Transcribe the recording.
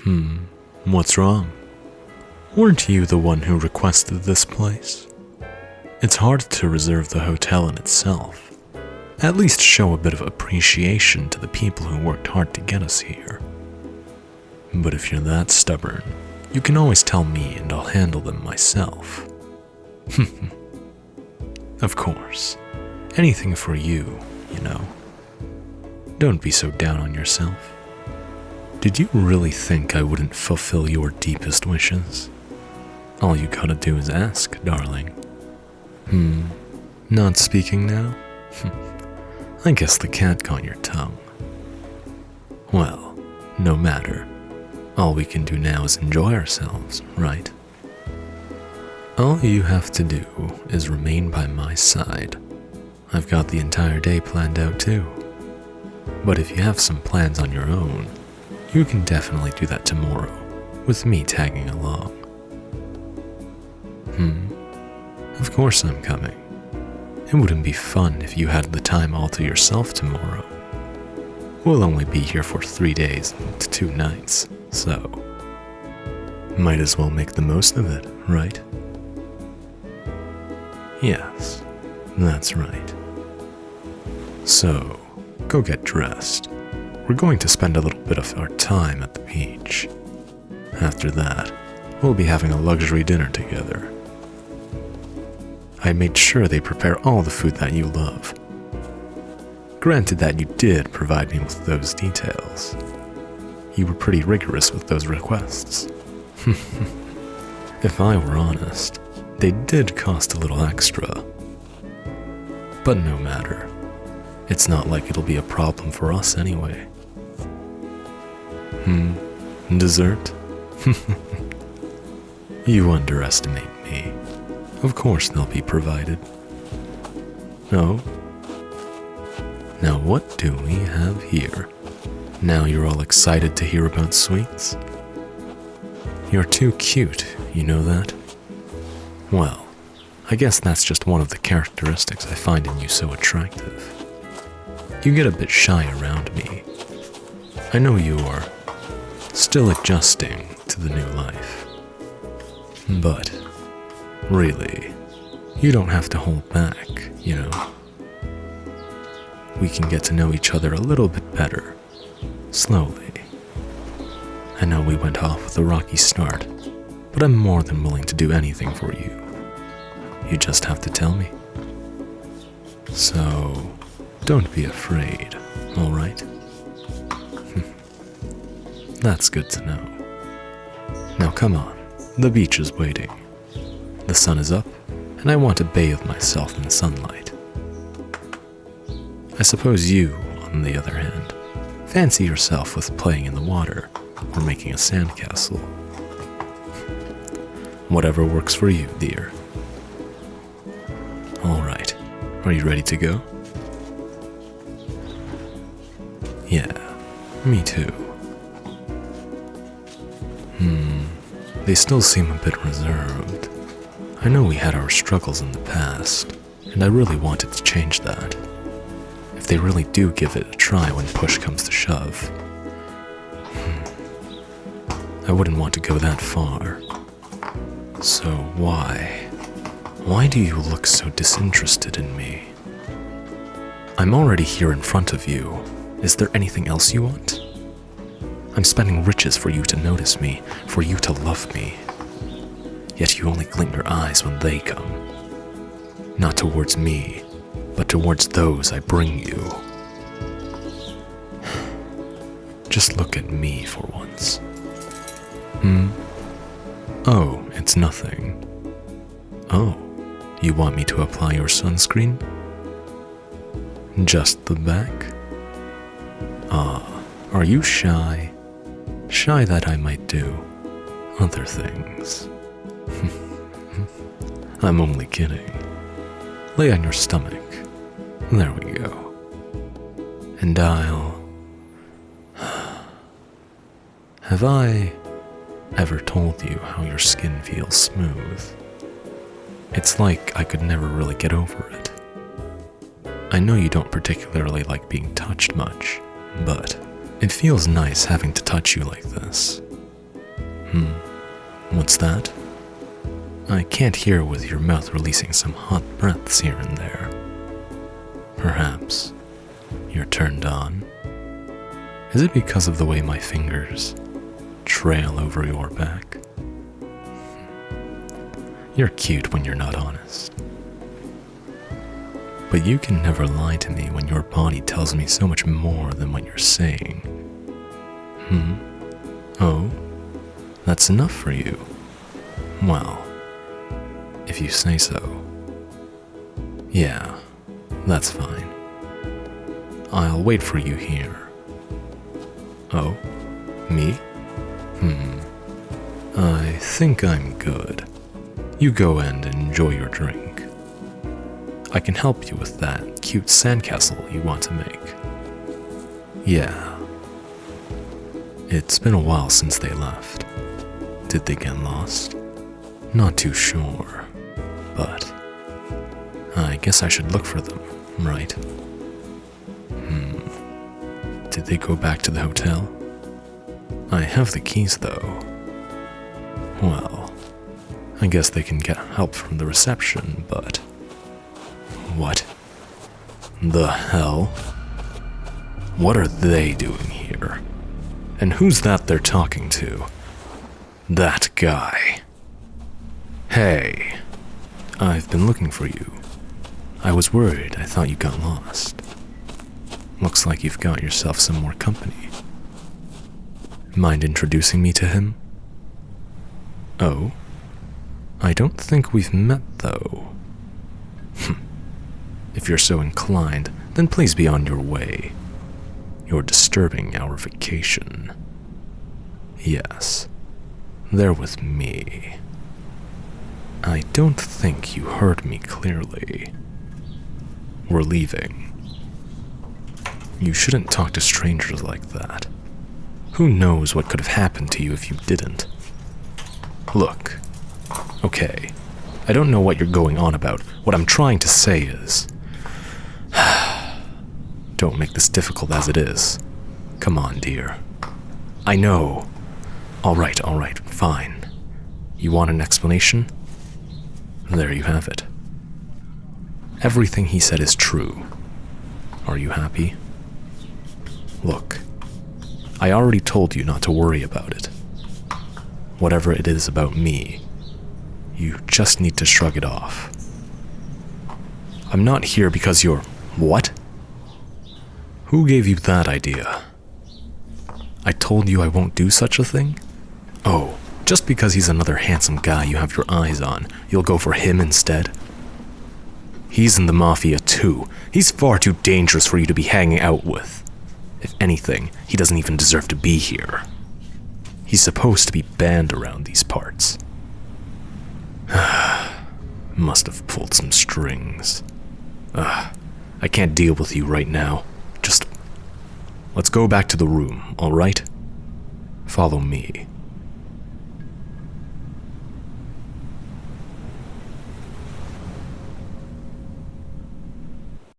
Hmm, what's wrong? Weren't you the one who requested this place? It's hard to reserve the hotel in itself. At least show a bit of appreciation to the people who worked hard to get us here. But if you're that stubborn, you can always tell me and I'll handle them myself. of course, anything for you, you know. Don't be so down on yourself. Did you really think I wouldn't fulfill your deepest wishes? All you gotta do is ask, darling. Hmm, not speaking now? I guess the cat got your tongue. Well, no matter. All we can do now is enjoy ourselves, right? All you have to do is remain by my side. I've got the entire day planned out too. But if you have some plans on your own, you can definitely do that tomorrow, with me tagging along. Hmm, of course I'm coming. It wouldn't be fun if you had the time all to yourself tomorrow. We'll only be here for three days and two nights, so might as well make the most of it, right? Yes, that's right. So, go get dressed. We're going to spend a little bit of our time at the beach. After that, we'll be having a luxury dinner together. I made sure they prepare all the food that you love. Granted that you did provide me with those details. You were pretty rigorous with those requests. if I were honest, they did cost a little extra. But no matter. It's not like it'll be a problem for us anyway. Hmm, dessert? you underestimate me. Of course they'll be provided. No. Now what do we have here? Now you're all excited to hear about sweets? You're too cute, you know that? Well, I guess that's just one of the characteristics I find in you so attractive. You get a bit shy around me. I know you are still adjusting to the new life. But, really, you don't have to hold back, you know. We can get to know each other a little bit better, slowly. I know we went off with a rocky start, but I'm more than willing to do anything for you. You just have to tell me. So, don't be afraid, alright? That's good to know. Now come on, the beach is waiting. The sun is up, and I want to bathe myself in sunlight. I suppose you, on the other hand, fancy yourself with playing in the water or making a sandcastle. Whatever works for you, dear. Alright, are you ready to go? Yeah, me too. Hmm, they still seem a bit reserved. I know we had our struggles in the past, and I really wanted to change that. If they really do give it a try when push comes to shove. Hmm, I wouldn't want to go that far. So why? Why do you look so disinterested in me? I'm already here in front of you. Is there anything else you want? I'm spending riches for you to notice me, for you to love me. Yet you only glint your eyes when they come. Not towards me, but towards those I bring you. Just look at me for once. Hmm? Oh, it's nothing. Oh, you want me to apply your sunscreen? Just the back? Ah, are you shy? Shy that I might do other things. I'm only kidding. Lay on your stomach. There we go. And I'll. Have I ever told you how your skin feels smooth? It's like I could never really get over it. I know you don't particularly like being touched much, but it feels nice having to touch you like this. Hmm, what's that? I can't hear with your mouth releasing some hot breaths here and there. Perhaps you're turned on. Is it because of the way my fingers trail over your back? You're cute when you're not honest. But you can never lie to me when your body tells me so much more than what you're saying. Hmm? Oh? That's enough for you? Well, if you say so. Yeah, that's fine. I'll wait for you here. Oh? Me? Hmm. I think I'm good. You go and enjoy your drink. I can help you with that cute sandcastle you want to make. Yeah. It's been a while since they left. Did they get lost? Not too sure, but I guess I should look for them, right? Hmm. Did they go back to the hotel? I have the keys though. Well, I guess they can get help from the reception, but. What? The hell? What are they doing here? And who's that they're talking to? That guy. Hey, I've been looking for you. I was worried I thought you got lost. Looks like you've got yourself some more company. Mind introducing me to him? Oh? I don't think we've met, though. Hm. If you're so inclined, then please be on your way. You're disturbing our vacation. Yes, they're with me. I don't think you heard me clearly. We're leaving. You shouldn't talk to strangers like that. Who knows what could have happened to you if you didn't? Look, okay, I don't know what you're going on about. What I'm trying to say is. Don't make this difficult as it is. Come on, dear. I know. Alright, alright, fine. You want an explanation? There you have it. Everything he said is true. Are you happy? Look, I already told you not to worry about it. Whatever it is about me, you just need to shrug it off. I'm not here because you're. What? Who gave you that idea? I told you I won't do such a thing? Oh, just because he's another handsome guy you have your eyes on, you'll go for him instead? He's in the Mafia too. He's far too dangerous for you to be hanging out with. If anything, he doesn't even deserve to be here. He's supposed to be banned around these parts. Must have pulled some strings. Ugh, I can't deal with you right now. Let's go back to the room, alright? Follow me.